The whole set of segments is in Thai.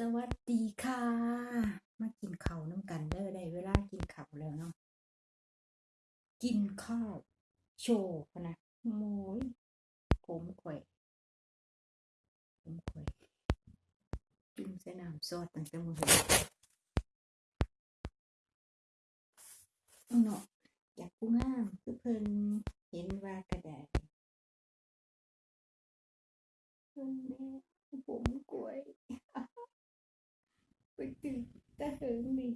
สวัสดีค่ะ มากินข้าวน้ำกันเด้อได้เวลากินข้าวแล้วเนาะกินข้าวโชว์นะโมยผมข่อยผมข่อยจุ่มใส่น้ำซอสตั้งแต่มื้อเนาะอยากผู้งามคือเพิ่นเห็นว่ากระไดเพิ่นแม่ผมกล้วย ตื่นตะเหิงดิ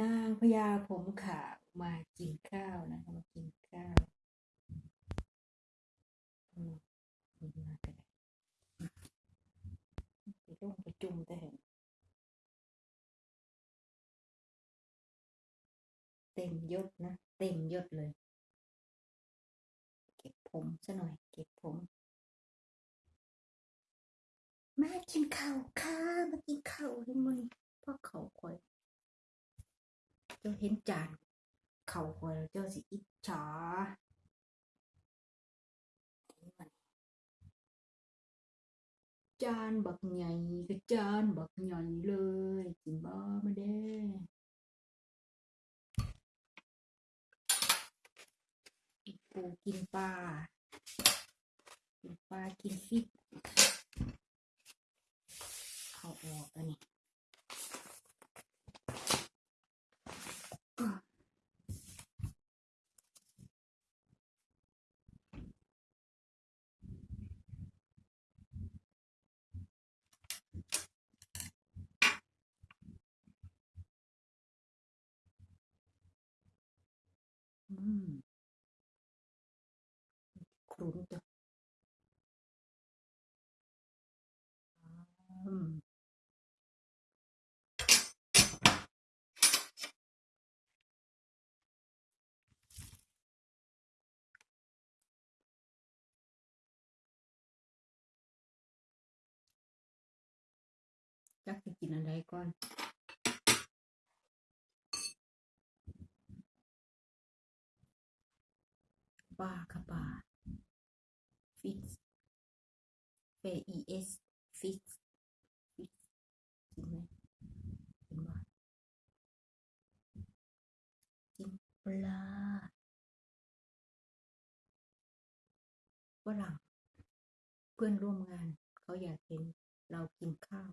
นางพญาผมขาวมากินข้าวนะคะมากินข้าวอืมากันไปลงประจุมตะเหิงเต็มยศนะ เต็มยศเลย เก็บผมซะหน่อย เก็บผม มากินข้าวค่ะมากินข้าวเห็นมันพ่อเขาคอย เจ้าเห็นจานเขาคอยเจ้าสิอิจฉาจานบักใหญ่ก็จานบักใหญ่เลยกินบ้ามาเด้กินปูกินปลากินปลากินฟิต เขาออกแล้ จักจะกินอะไรก่อนปลาค่ะปลาฟิชเฟอีเอสฟิชฟิชกินไหมกินบ่กินปลาฝรั่งเพื่อนร่วมงานเขาอยากเห็นเรากินข้าว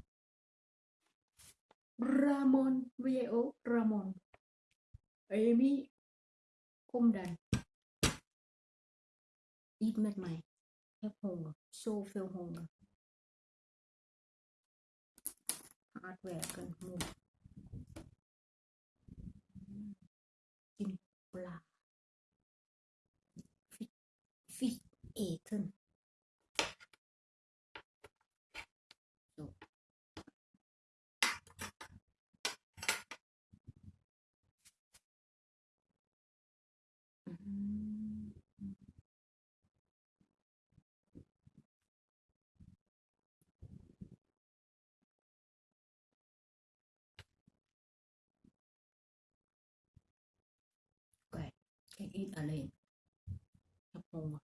รามอนวีโอรามอนเอมี่คมดันอีทแมทไหม่แอปโฮงโซเฟลโฮงฮาร์ดแวร์กันมูกินปลาฟิฟิเอทน ir além. Tá Capunga.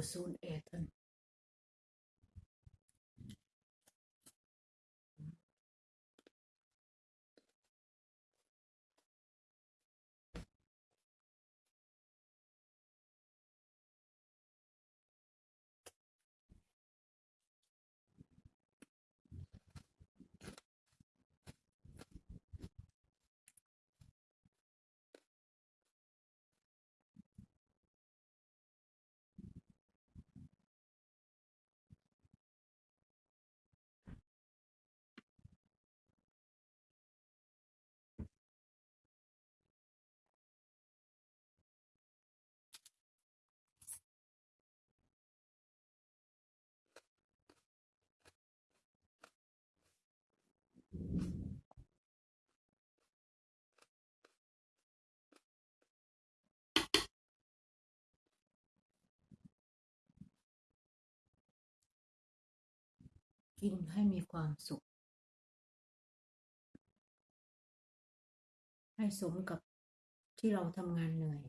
gesund eten กินให้มีความสุข ให้สมกับที่เราทำงานเหนื่อย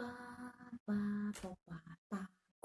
อืมปลาป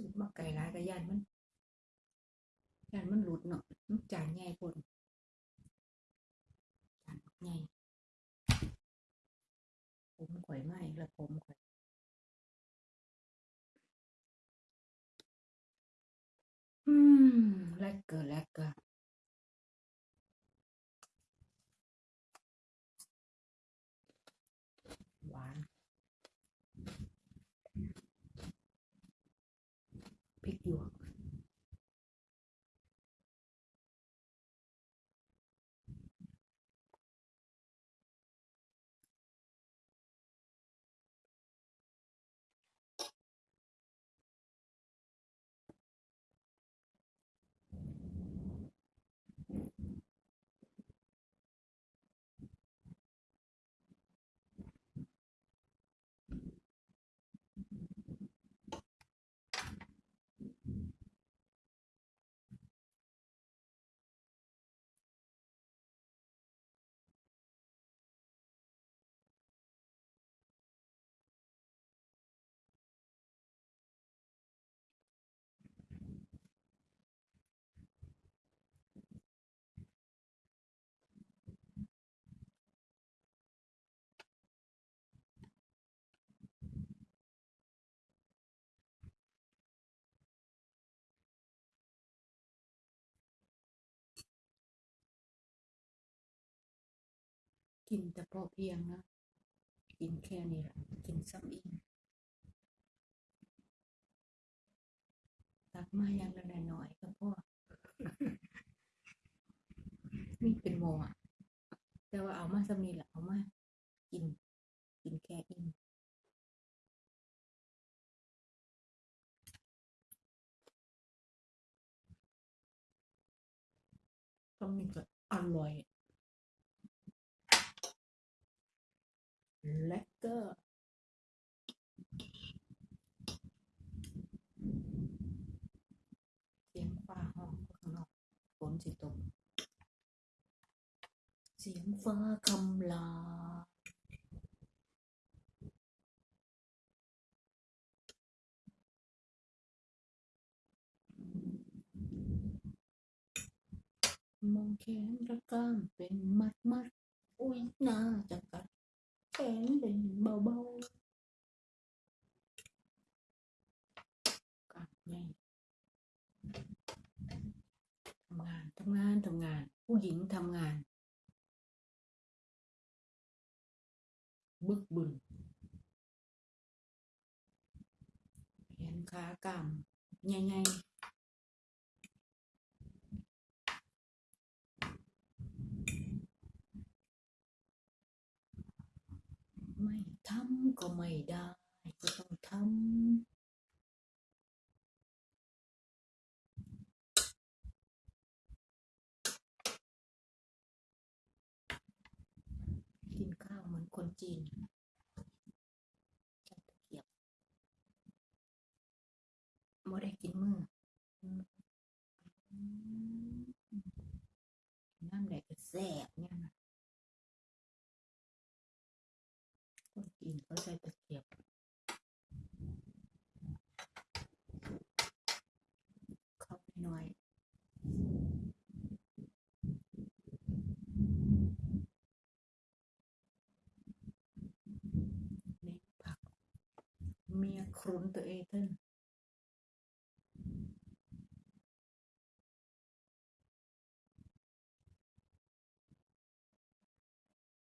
สูบมาไก่ร้ายกระยานมันยานมันหลุดเนาะมันจานใหญ่คนจานใหญ่ผมข่อยไหมแล้วผมข่อยอืมแลกเกอร์แลกเกอร์ กินแต่พอเพียงนะ กินแค่นี้แหละกินซ้ำอิ่มตักมาอย่างละหน่อยก็พอนี่เป็นโมอะ แต่ว่าเอามาซ้ำนี้แหละเอามากิน กินแค่อิ่มซ้ำนี้ก็อร่อย และก็เสียงฟ้าห้องข้างนอกฝนสิตก เสียงฟ้าคำลามองแขนระก้ามเป็นมัดมัดอุ้ยน่าจะกัด แขนเป็นเบาๆกัดไงทำงานทำงานทำงาน ผู้หญิงทำงาน บึกบึนแขนขากล้ามใหญ่ๆ ไม่ ทำก็ไม่ได้ก็ต้องทำกินข้าวเหมือนคนจีนใช้ตะเกียบไม่ได้กินมือน้ำแดกก็แซ่บเนี่ยนะ คนจีนเขาใช้ตะเกียบเข้าไปหน่อยนี่ผัก เมียครุนตัวเองเทน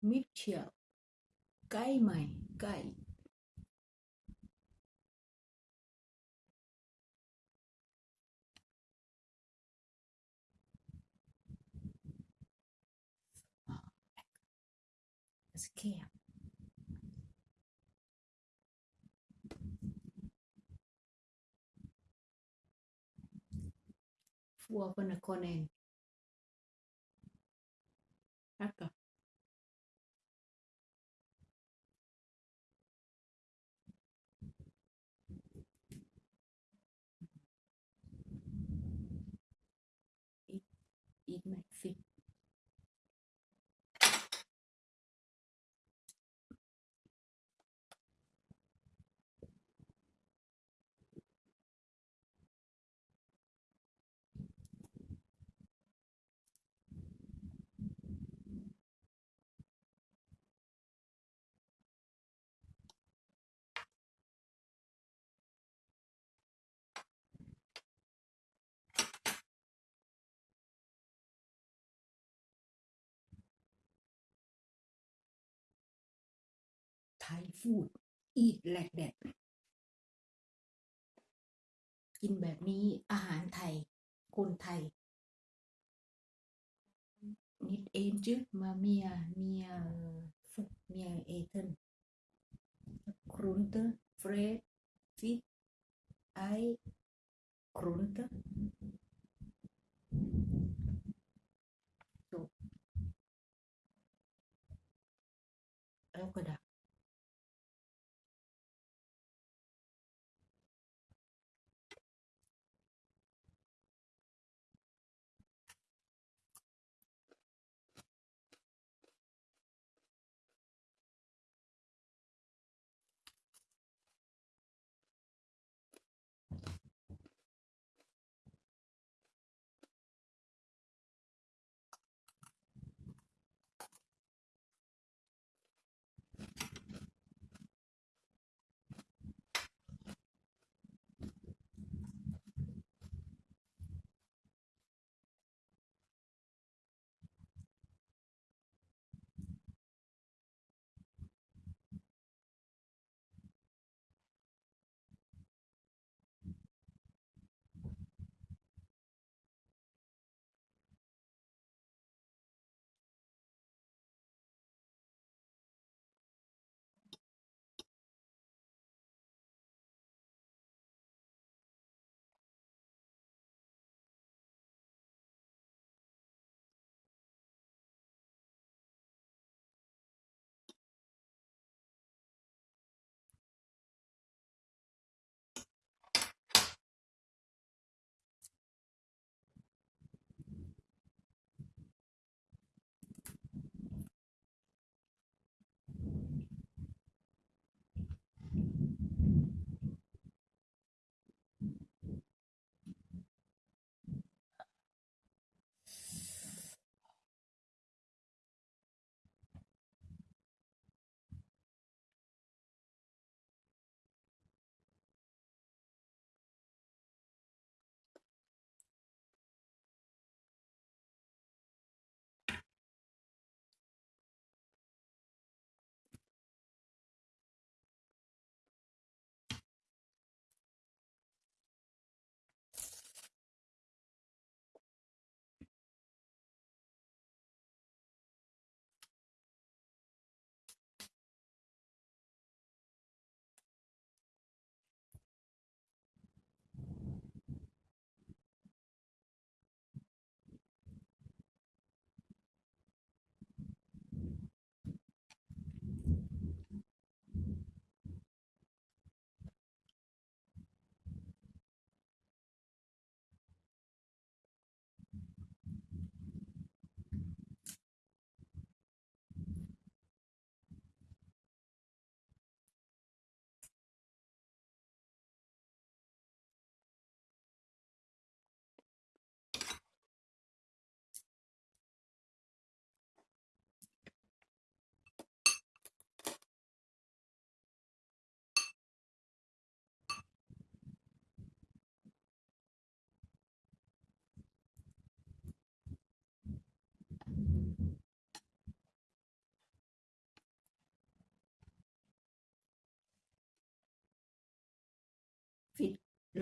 มิดเชียว ไก่ใหม่ไก่ Das Kehr. Vorkonen. Ecco. Eat my feet. ไทยฟูดอีทแลกแดดกินแบบนี้อาหารไทย คนไทย นิดเอ็นจึมาเมียเมียฟุกเมียเอเทนครุนเตเฟรดฟิตไอครุนเตแล้วก็ดัก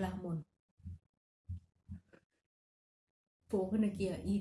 ลามนโฟพนเกียอี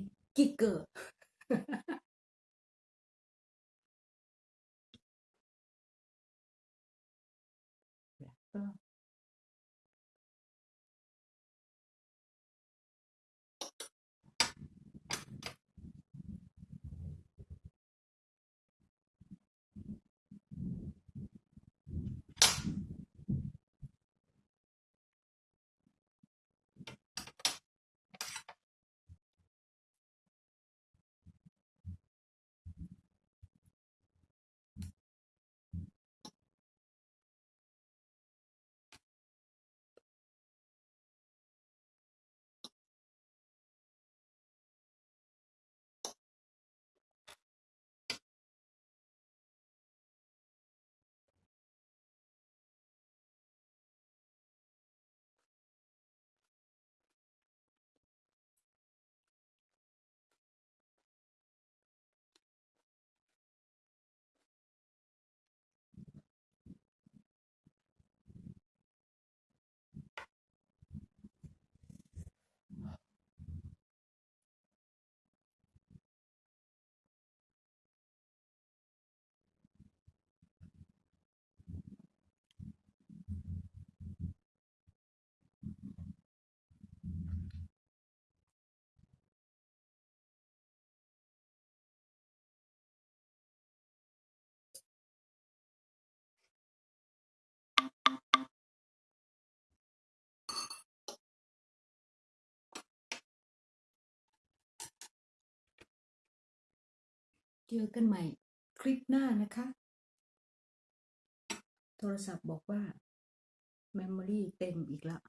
เจอกันใหม่คลิปหน้านะคะ โทรศัพท์บอกว่า Memory เต็มอีกแล้ว